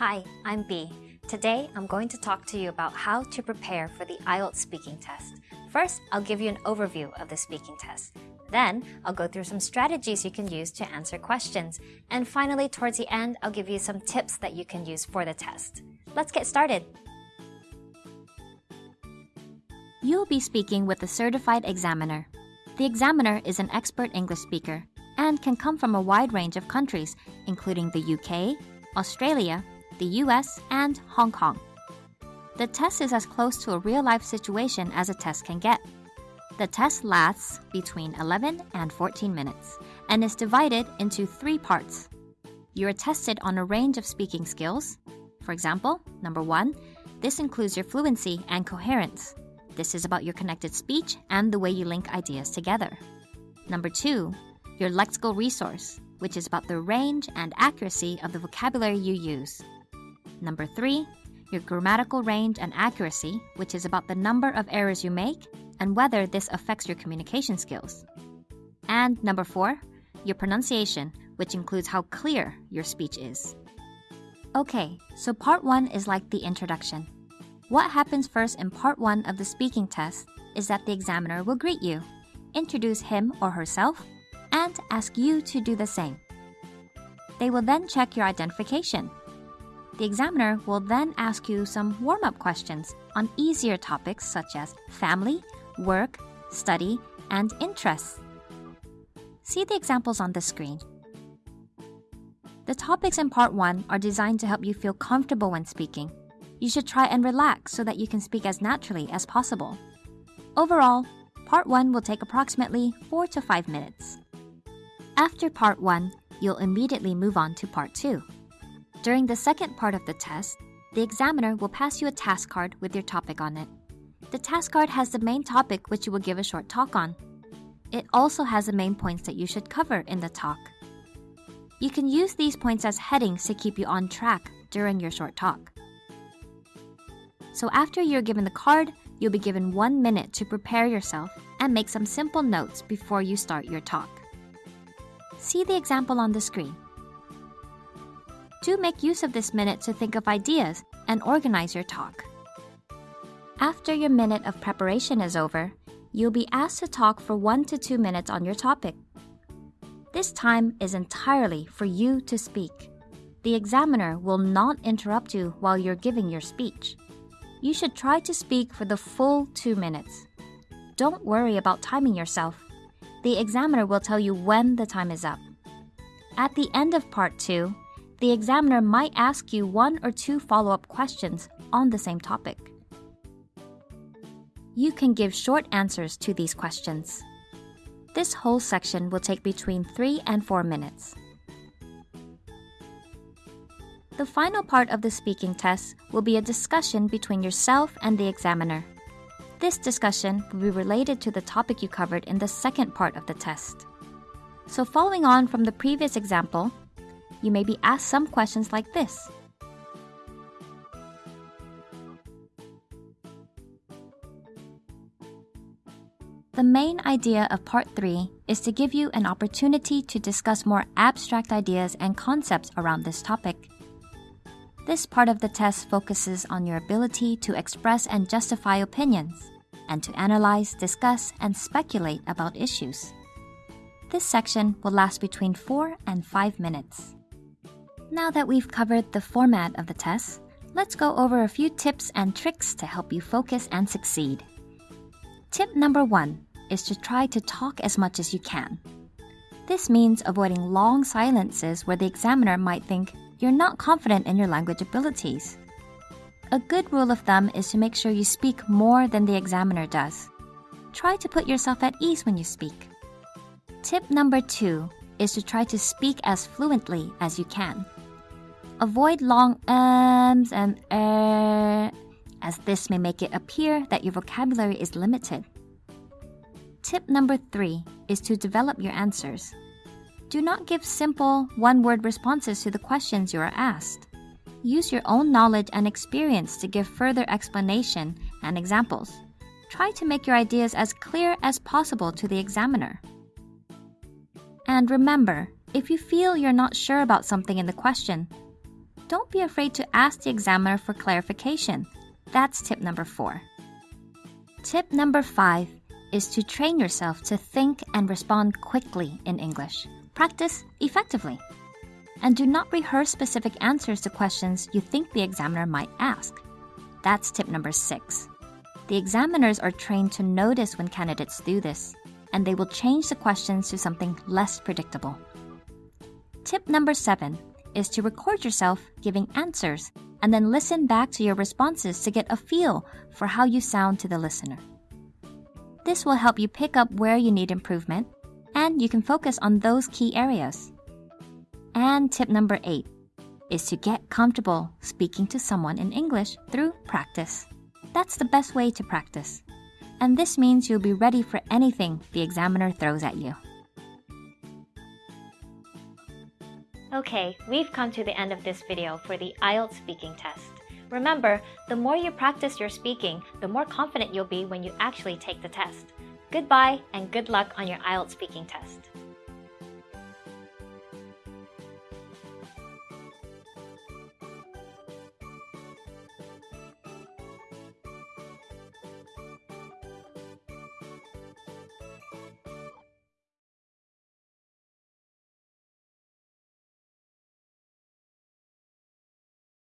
Hi, I'm B. Today, I'm going to talk to you about how to prepare for the IELTS speaking test. First, I'll give you an overview of the speaking test. Then, I'll go through some strategies you can use to answer questions. And finally, towards the end, I'll give you some tips that you can use for the test. Let's get started. You'll be speaking with a certified examiner. The examiner is an expert English speaker and can come from a wide range of countries, including the UK, Australia, the US, and Hong Kong. The test is as close to a real life situation as a test can get. The test lasts between 11 and 14 minutes and is divided into three parts. You are tested on a range of speaking skills. For example, number one, this includes your fluency and coherence. This is about your connected speech and the way you link ideas together. Number two, your lexical resource, which is about the range and accuracy of the vocabulary you use. Number three, your grammatical range and accuracy, which is about the number of errors you make and whether this affects your communication skills. And number four, your pronunciation, which includes how clear your speech is. Okay, so part one is like the introduction. What happens first in part one of the speaking test is that the examiner will greet you, introduce him or herself, and ask you to do the same. They will then check your identification the examiner will then ask you some warm up questions on easier topics such as family, work, study, and interests. See the examples on the screen. The topics in part 1 are designed to help you feel comfortable when speaking. You should try and relax so that you can speak as naturally as possible. Overall, part 1 will take approximately 4 to 5 minutes. After part 1, you'll immediately move on to part 2. During the second part of the test, the examiner will pass you a task card with your topic on it. The task card has the main topic which you will give a short talk on. It also has the main points that you should cover in the talk. You can use these points as headings to keep you on track during your short talk. So after you're given the card, you'll be given one minute to prepare yourself and make some simple notes before you start your talk. See the example on the screen. Do make use of this minute to think of ideas and organize your talk. After your minute of preparation is over, you'll be asked to talk for one to two minutes on your topic. This time is entirely for you to speak. The examiner will not interrupt you while you're giving your speech. You should try to speak for the full two minutes. Don't worry about timing yourself. The examiner will tell you when the time is up. At the end of part two, the examiner might ask you one or two follow up questions on the same topic. You can give short answers to these questions. This whole section will take between 3 and 4 minutes. The final part of the speaking test will be a discussion between yourself and the examiner. This discussion will be related to the topic you covered in the second part of the test. So, following on from the previous example, you may be asked some questions like this. The main idea of Part 3 is to give you an opportunity to discuss more abstract ideas and concepts around this topic. This part of the test focuses on your ability to express and justify opinions, and to analyze, discuss, and speculate about issues. This section will last between 4 and 5 minutes. Now that we've covered the format of the test, let's go over a few tips and tricks to help you focus and succeed. Tip number one is to try to talk as much as you can. This means avoiding long silences where the examiner might think you're not confident in your language abilities. A good rule of thumb is to make sure you speak more than the examiner does. Try to put yourself at ease when you speak. Tip number two is to try to speak as fluently as you can. Avoid long ums and er, as this may make it appear that your vocabulary is limited. Tip number three is to develop your answers. Do not give simple, one word responses to the questions you are asked. Use your own knowledge and experience to give further explanation and examples. Try to make your ideas as clear as possible to the examiner. And remember, if you feel you're not sure about something in the question, don't be afraid to ask the examiner for clarification. That's tip number four. Tip number five is to train yourself to think and respond quickly in English. Practice effectively. And do not rehearse specific answers to questions you think the examiner might ask. That's tip number six. The examiners are trained to notice when candidates do this, and they will change the questions to something less predictable. Tip number seven is to record yourself giving answers and then listen back to your responses to get a feel for how you sound to the listener. This will help you pick up where you need improvement, and you can focus on those key areas. And tip number eight is to get comfortable speaking to someone in English through practice. That's the best way to practice. And this means you'll be ready for anything the examiner throws at you. Okay, we've come to the end of this video for the IELTS speaking test. Remember, the more you practice your speaking, the more confident you'll be when you actually take the test. Goodbye and good luck on your IELTS speaking test.